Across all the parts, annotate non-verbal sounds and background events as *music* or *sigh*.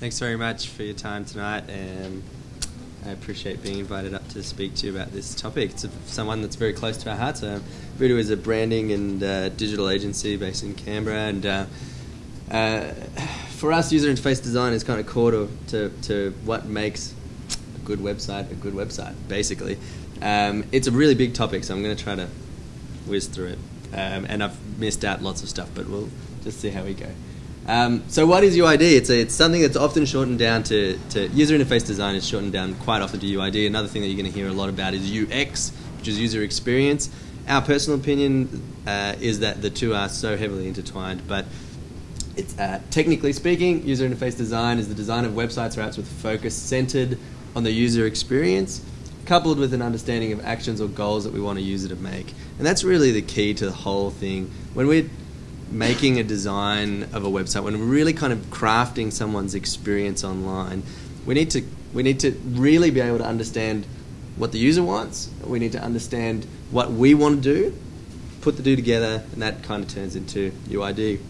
Thanks very much for your time tonight, and I appreciate being invited up to speak to you about this topic. It's someone that's very close to our hearts. Uh, Voodoo is a branding and uh, digital agency based in Canberra, and uh, uh, for us, user interface design is kind of core to, to, to what makes a good website a good website, basically. Um, it's a really big topic, so I'm going to try to whiz through it. Um, and I've missed out lots of stuff, but we'll just see how we go. Um, so what is UID? It's, a, it's something that's often shortened down to, to user interface design is shortened down quite often to UID. Another thing that you're going to hear a lot about is UX, which is user experience. Our personal opinion uh, is that the two are so heavily intertwined, but it's uh, technically speaking, user interface design is the design of websites or apps with focus centered on the user experience, coupled with an understanding of actions or goals that we want a user to make. And that's really the key to the whole thing. When we're making a design of a website, when we're really kind of crafting someone's experience online, we need to we need to really be able to understand what the user wants. We need to understand what we want to do, put the two together, and that kind of turns into UID.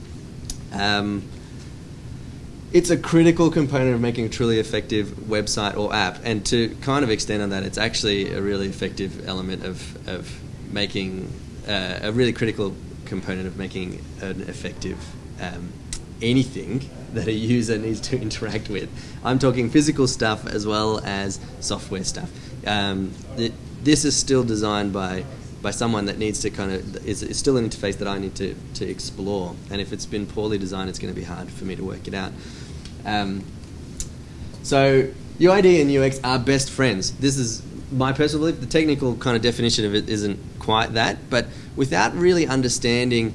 Um, it's a critical component of making a truly effective website or app, and to kind of extend on that, it's actually a really effective element of, of making uh, a really critical component of making an effective um, anything that a user needs to *laughs* interact with. I'm talking physical stuff as well as software stuff. Um, this is still designed by by someone that needs to kind of is, is still an interface that I need to, to explore. And if it's been poorly designed, it's going to be hard for me to work it out. Um, so UID and UX are best friends. This is my personal belief. The technical kind of definition of it isn't quite that, but without really understanding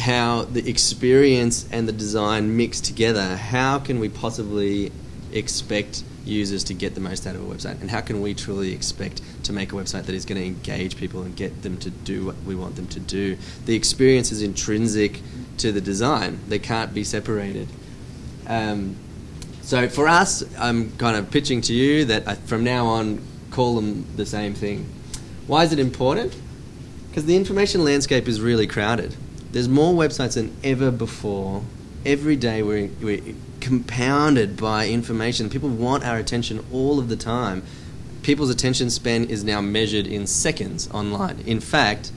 how the experience and the design mix together, how can we possibly expect users to get the most out of a website? And how can we truly expect to make a website that is going to engage people and get them to do what we want them to do? The experience is intrinsic to the design, they can't be separated. Um, so for us, I'm kind of pitching to you that I, from now on, call them the same thing. Why is it important? Because the information landscape is really crowded. There's more websites than ever before. Every day we're, we're compounded by information. People want our attention all of the time. People's attention span is now measured in seconds online. In fact,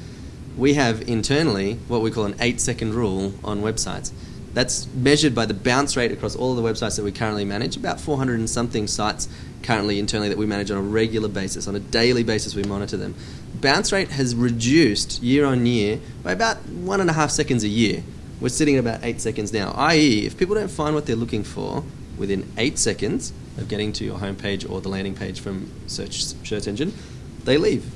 we have internally what we call an eight second rule on websites. That's measured by the bounce rate across all of the websites that we currently manage. About 400 and something sites currently internally that we manage on a regular basis. On a daily basis, we monitor them. Bounce rate has reduced year on year by about one and a half seconds a year. We're sitting at about eight seconds now. I.e., if people don't find what they're looking for within eight seconds of getting to your homepage or the landing page from search search engine, they leave.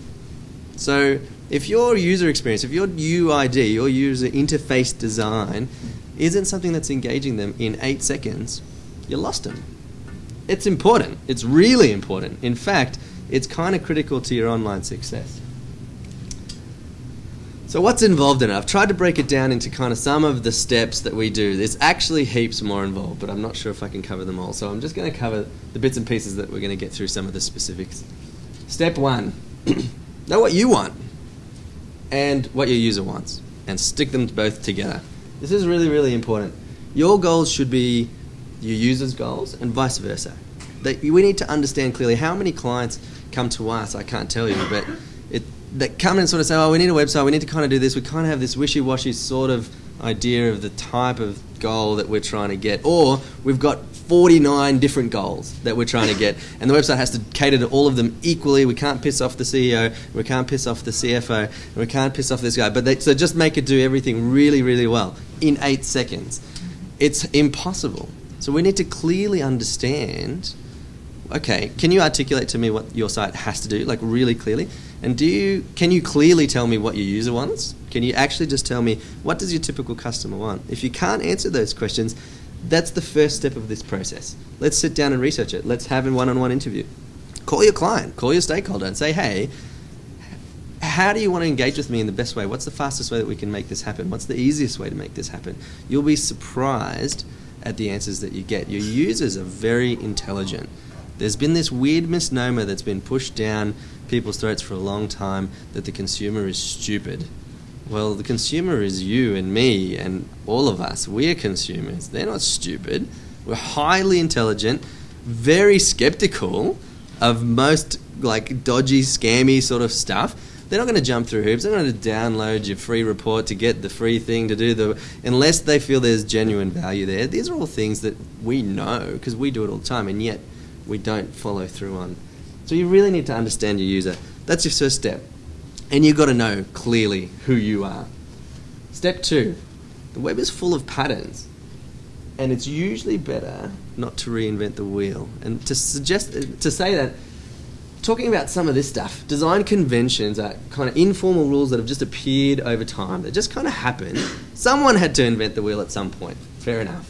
So if your user experience, if your UID, your user interface design, isn't something that's engaging them in eight seconds, you lost them. It's important. It's really important. In fact, it's kind of critical to your online success. So, what's involved in it? I've tried to break it down into kind of some of the steps that we do. There's actually heaps more involved, but I'm not sure if I can cover them all. So, I'm just going to cover the bits and pieces that we're going to get through some of the specifics. Step one *clears throat* know what you want and what your user wants, and stick them both together. This is really, really important. Your goals should be your user's goals and vice versa. That we need to understand clearly how many clients come to us. I can't tell you, but that come and sort of say, "Oh, we need a website. We need to kind of do this." We kind of have this wishy-washy sort of idea of the type of goal that we're trying to get, or we've got 49 different goals that we're trying to get, *laughs* and the website has to cater to all of them equally. We can't piss off the CEO, we can't piss off the CFO, we can't piss off this guy. But they, so just make it do everything really, really well in eight seconds. It's impossible. So we need to clearly understand. Okay, can you articulate to me what your site has to do, like really clearly? And do you can you clearly tell me what your user wants? Can you actually just tell me what does your typical customer want? If you can't answer those questions, that's the first step of this process. Let's sit down and research it. Let's have a one-on-one interview. Call your client, call your stakeholder and say, "Hey, how do you want to engage with me in the best way? What's the fastest way that we can make this happen? What's the easiest way to make this happen?" You'll be surprised at the answers that you get. Your users are very intelligent. There's been this weird misnomer that's been pushed down people's throats for a long time that the consumer is stupid. Well, the consumer is you and me and all of us. We're consumers. They're not stupid. We're highly intelligent, very skeptical of most like dodgy, scammy sort of stuff. They're not going to jump through hoops. They're not going to download your free report to get the free thing to do the unless they feel there's genuine value there. These are all things that we know because we do it all the time, and yet we don't follow through on. So you really need to understand your user. That's your first step, and you've got to know clearly who you are. Step two: the web is full of patterns and it's usually better not to reinvent the wheel. And to suggest to say that talking about some of this stuff, design conventions are kind of informal rules that have just appeared over time. They just kind of happen. Someone had to invent the wheel at some point. Fair enough.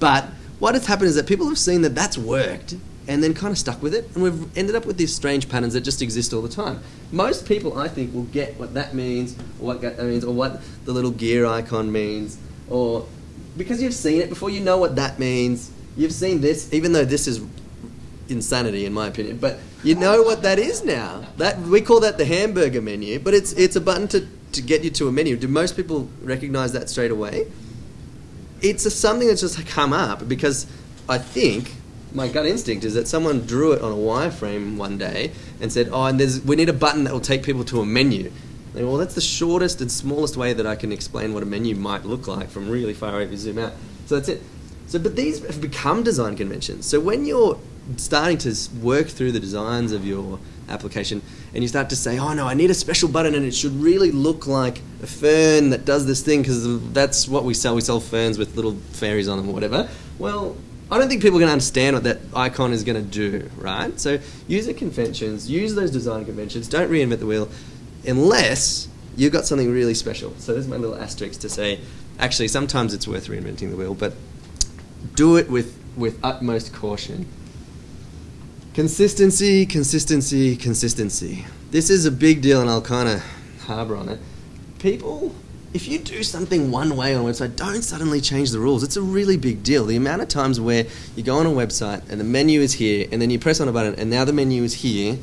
But what has happened is that people have seen that that's worked and then kind of stuck with it, and we've ended up with these strange patterns that just exist all the time. Most people, I think, will get what that means, or what that means, or what the little gear icon means, or because you've seen it before, you know what that means. You've seen this, even though this is insanity in my opinion, but you know what that is now. That we call that the hamburger menu, but it's it's a button to, to get you to a menu. Do most people recognize that straight away? It's a, something that's just come up because I think my gut instinct is that someone drew it on a wireframe one day and said, "Oh, and there's we need a button that will take people to a menu." well, that's the shortest and smallest way that I can explain what a menu might look like from really far away if you zoom out. So that's it. So, but these have become design conventions. So when you're starting to work through the designs of your application and you start to say, oh no, I need a special button and it should really look like a fern that does this thing because that's what we sell. We sell ferns with little fairies on them or whatever. Well, I don't think people can understand what that icon is going to do, right? So use the conventions, use those design conventions, don't reinvent the wheel unless you've got something really special. So there's my little asterisk to say, actually, sometimes it's worth reinventing the wheel, but do it with, with utmost caution. Consistency, consistency, consistency. This is a big deal, and I'll kind of harbour on it. People, if you do something one way on a website, don't suddenly change the rules. It's a really big deal. The amount of times where you go on a website and the menu is here, and then you press on a button, and now the menu is here,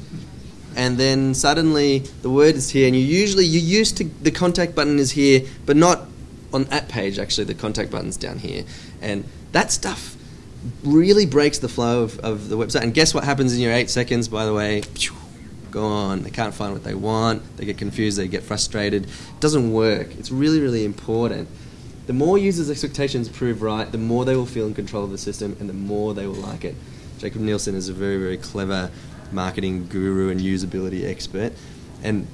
and then suddenly the word is here, and you usually you used to the contact button is here, but not on that page. Actually, the contact button's down here, and that stuff really breaks the flow of, of the website. And guess what happens in your eight seconds? By the way, gone. They can't find what they want. They get confused. They get frustrated. It doesn't work. It's really really important. The more users' expectations prove right, the more they will feel in control of the system, and the more they will like it. Jakob Nielsen is a very very clever marketing guru and usability expert. And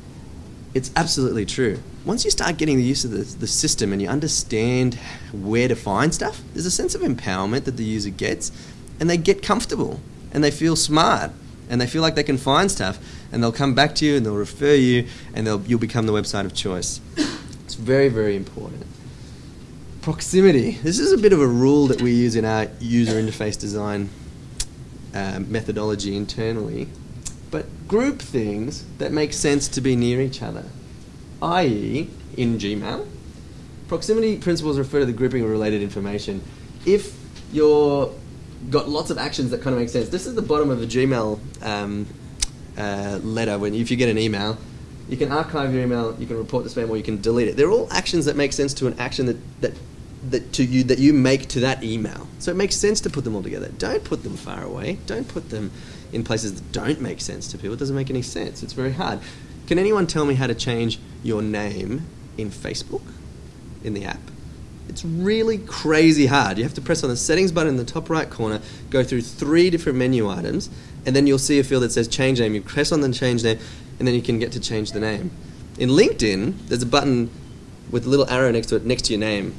it's absolutely true. Once you start getting the use of the, the system and you understand where to find stuff, there's a sense of empowerment that the user gets, and they get comfortable and they feel smart and they feel like they can find stuff and they'll come back to you and they'll refer you and they'll, you'll become the website of choice. It's very, very important. Proximity. This is a bit of a rule that we use in our user interface design um, methodology internally, but group things that make sense to be near each other. I.e., in Gmail, proximity principles refer to the grouping of related information. If you're got lots of actions that kind of make sense, this is the bottom of a Gmail um, uh, letter. When if you get an email, you can archive your email, you can report the spam, or you can delete it. They're all actions that make sense to an action that, that that to you that you make to that email. So it makes sense to put them all together. Don't put them far away. Don't put them in places that don't make sense to people. It doesn't make any sense. It's very hard. Can anyone tell me how to change your name in Facebook in the app? It's really crazy hard. You have to press on the settings button in the top right corner, go through three different menu items, and then you'll see a field that says change name. You press on the change name, and then you can get to change the name. In LinkedIn, there's a button with a little arrow next to it, next to your name,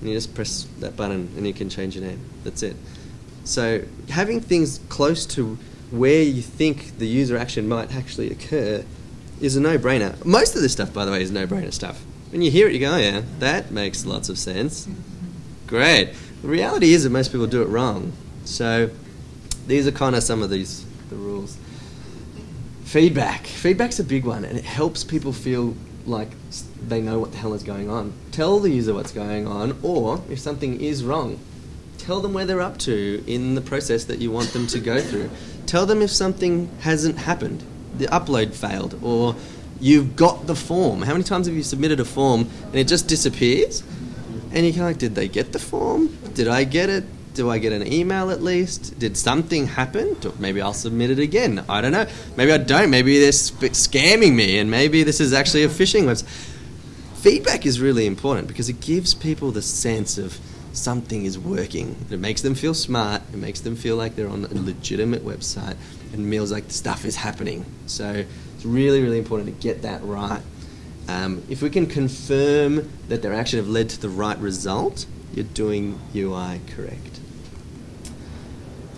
and you just press that button and you can change your name. That's it. So having things close to where you think the user action might actually occur is a no-brainer. Most of this stuff, by the way, is no-brainer stuff. When you hear it, you go, oh, "Yeah, that makes lots of sense." Great. The reality is that most people do it wrong. So these are kind of some of these the rules. Feedback. Feedback's a big one, and it helps people feel like they know what the hell is going on. Tell the user what's going on, or if something is wrong, tell them where they're up to in the process that you want them to go through. Tell them if something hasn't happened, the upload failed, or you've got the form. How many times have you submitted a form and it just disappears? And you're like, did they get the form? Did I get it? Do I get an email at least? Did something happen? Maybe I'll submit it again. I don't know. Maybe I don't. Maybe they're sp- scamming me, and maybe this is actually a phishing website. Feedback is really important because it gives people the sense of something is working. It makes them feel smart. It makes them feel like they're on a legitimate website, and feels like stuff is happening. So it's really, really important to get that right. Um, if we can confirm that their action have led to the right result, you're doing UI correct.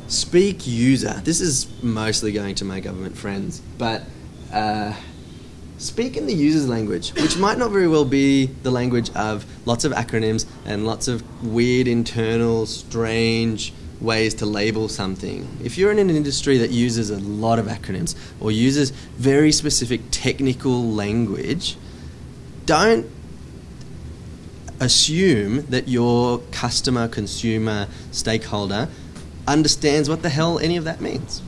Speak user. This is mostly going to my government friends, but uh, speak in the user's language, which might not very well be the language of lots of acronyms and lots of weird internal, strange ways to label something. If you're in an industry that uses a lot of acronyms or uses very specific technical language, don't assume that your customer, consumer, stakeholder understands what the hell any of that means.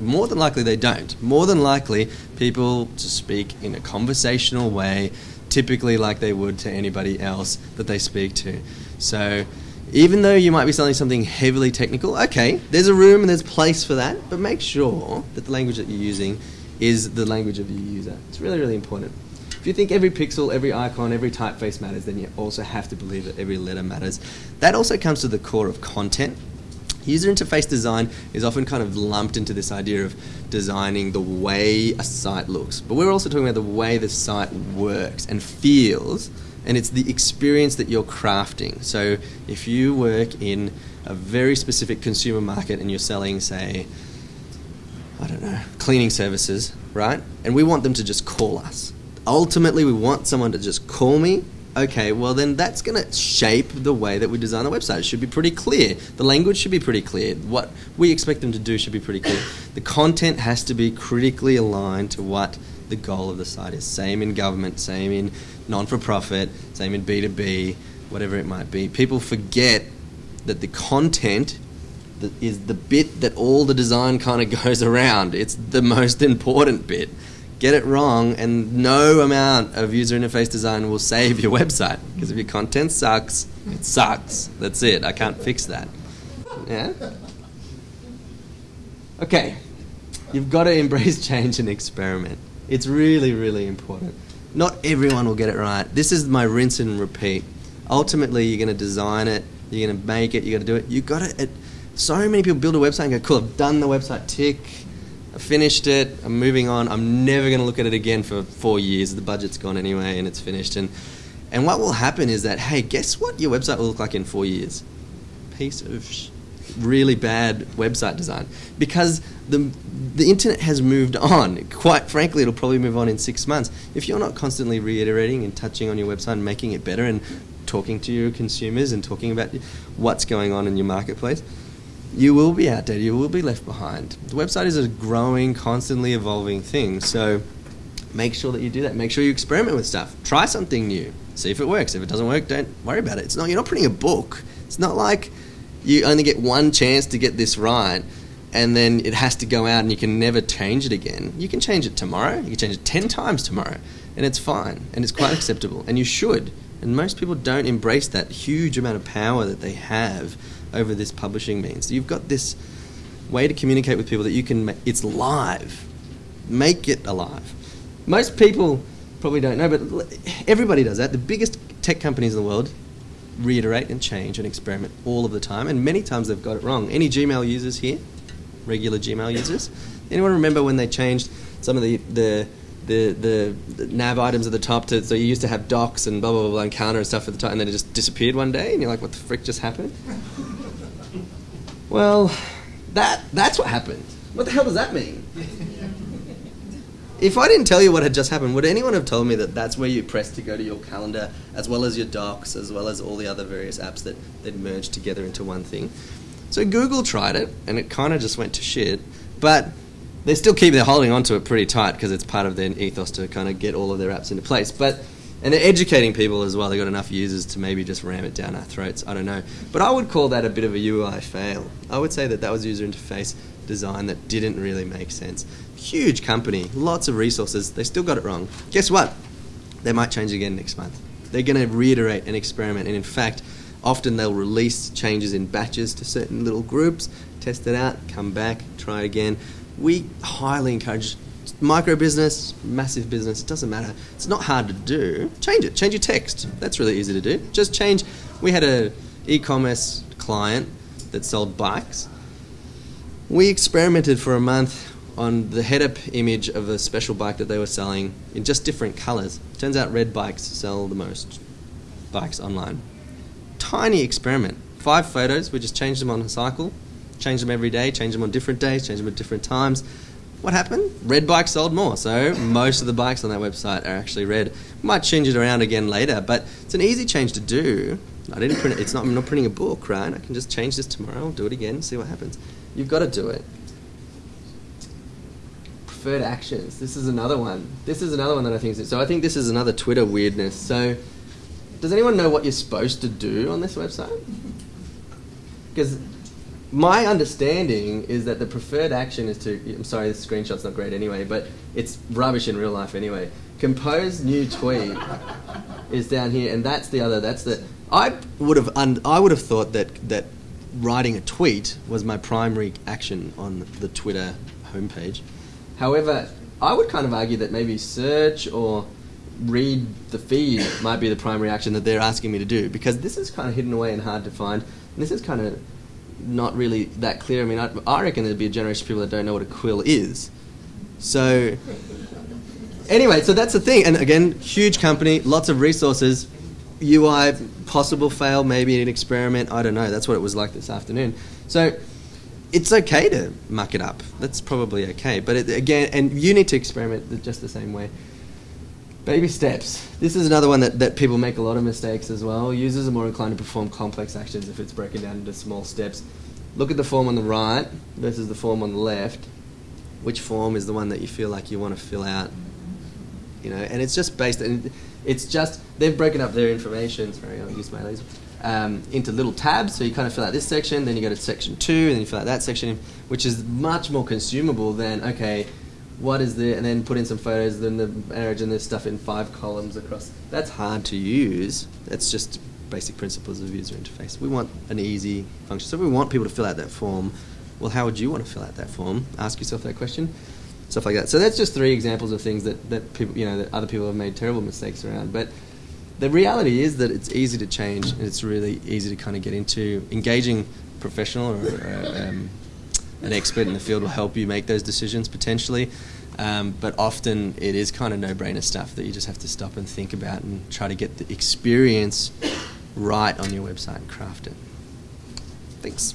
More than likely, they don't. More than likely, people just speak in a conversational way, typically like they would to anybody else that they speak to. So, even though you might be selling something heavily technical, okay, there's a room and there's place for that, but make sure that the language that you're using is the language of your user. It's really, really important. If you think every pixel, every icon, every typeface matters, then you also have to believe that every letter matters. That also comes to the core of content. User interface design is often kind of lumped into this idea of designing the way a site looks. But we're also talking about the way the site works and feels, and it's the experience that you're crafting. So if you work in a very specific consumer market and you're selling, say, I don't know, cleaning services, right? And we want them to just call us ultimately we want someone to just call me okay, well then that's going to shape the way that we design the website. It should be pretty clear. The language should be pretty clear. What we expect them to do should be pretty clear. The content has to be critically aligned to what the goal of the site is. Same in government, same in non for profit, same in B2B, whatever it might be. People forget that the content is the bit that all the design kind of *laughs* goes around. It's the most important bit get it wrong, and no amount of user interface design will save your *laughs* website. Because if your content sucks, it sucks. That's it. I can't fix that. Yeah? Okay. You've got to embrace *laughs* change and experiment. It's really, really important. Not everyone will get it right. This is my rinse and repeat. Ultimately, you're going to design it, you're going to make it, you're going to do it. You've got to. It, so many people build a website and go, cool, I've done the website, tick I finished it. I'm moving on. I'm never going to look at it again for four years. The budget's gone anyway, and it's finished. And and what will happen is that hey, guess what? Your website will look like in four years. Piece of sh- really bad website design because the the internet has moved on. Quite frankly, it'll probably move on in six months if you're not constantly reiterating and touching on your website and making it better and talking to your consumers and talking about what's going on in your marketplace you will be outdated, you will be left behind. The website is a growing, constantly evolving thing, so make sure that you do that. Make sure you experiment with stuff. Try something new. See if it works. If it doesn't work, don't worry about it. It's not you're not printing a book. It's not like you only get one chance to get this right and then it has to go out and you can never change it again. You can change it tomorrow. You can change it 10 times tomorrow and it's fine and it's quite *laughs* acceptable and you should. And most people don't embrace that huge amount of power that they have over this publishing means. You've got this way to communicate with people that you can. Ma- it's live. Make it alive. Most people probably don't know, but everybody does that. The biggest tech companies in the world reiterate and change and experiment all of the time, and many times they've got it wrong. Any Gmail users here? Regular Gmail users? Anyone remember when they changed some of the, the the, the, the, nav items at the top to so you used to have docs and blah blah blah and counter and stuff at the top and then it just disappeared one day and you're like what the frick just happened *laughs* well, that that's what happened. What the hell does that mean? If I didn't tell you what had just happened, would anyone have told me that that's where you press to go to your calendar, as well as your docs, as well as all the other various apps that they'd merged together into one thing? So Google tried it, and it kind of just went to shit. But they still keep they're holding onto it pretty tight because it's part of their ethos to kind of get all of their apps into place. But and they're educating people as well. They've got enough users to maybe just ram it down our throats. I don't know. But I would call that a bit of a UI fail. I would say that that was user interface design that didn't really make sense. Huge company, lots of resources. They still got it wrong. Guess what? They might change again next month. They're going to reiterate and experiment. And in fact, Often they'll release changes in batches to certain little groups, test it out, come back, try again. We highly encourage micro business, massive business, it doesn't matter. It's not hard to do. Change it. Change your text. That's really easy to do. Just change. We had a e-commerce client that sold bikes. We experimented for a month on the head-up image of a special bike that they were selling in just different colors. Turns out red bikes sell the most bikes online. Tiny experiment. Five photos. We just changed them on a cycle. Change them every day. Change them on different days. Change them at different times what happened? Red bikes sold more. So most of the bikes on that website are actually red. Might change it around again later, but it's an easy change to do. I didn't print it. It's not. I'm not printing a book, right? I can just change this tomorrow. Do it again. See what happens. You've got to do it. Preferred actions. This is another one. This is another one that I think is. So I think this is another Twitter weirdness. So, does anyone know what you're supposed to do on this website? Because my understanding is that the preferred action is to. I'm sorry, this screenshot's not great anyway, but it's rubbish in real life anyway. Compose new tweet is down here, and that's the other. That's the. I would have. I would have thought that that writing a tweet was my primary action on the Twitter homepage. However, I would kind of argue that maybe search or read the feed might be the primary action that they're asking me to do because this is kind of hidden away and hard to find. And this is kind of not really that clear. I mean, I, I reckon there'd be a generation of people that don't know what a quill is. So, anyway, so that's the thing. And again, huge company, lots of resources. UI, possible fail, maybe an experiment. I don't know. That's what it was like this afternoon. So, it's okay to muck it up. That's probably okay. But it, again, and you need to experiment just the same way. Baby steps. This is another one that, that people make a lot of mistakes as well. Users are more inclined to perform complex actions if it's broken down into small steps. Look at the form on the right versus the form on the left. Which form is the one that you feel like you want to fill out? You know, and it's just based. And it's just they've broken up their information. Sorry, I'll use my laser. Um, into little tabs, so you kind of fill out this section, then you go to section two, and then you fill out that section, which is much more consumable than okay what is the, and then put in some photos, then the marriage and this stuff in five columns across. That's hard to use. That's just basic principles of user interface. We want an easy function. So we want people to fill out that form. Well, how would you want to fill out that form? Ask yourself that question. Stuff like that. So that's just three examples of things that, that people, you know, that other people have made terrible mistakes around. But the reality is that it's easy to change and it's really easy to kind of get into engaging professional or, or um, an expert in the field will help you make those decisions potentially. Um, but often it is kind of no brainer stuff that you just have to stop and think about and try to get the experience right on your website and craft it. Thanks.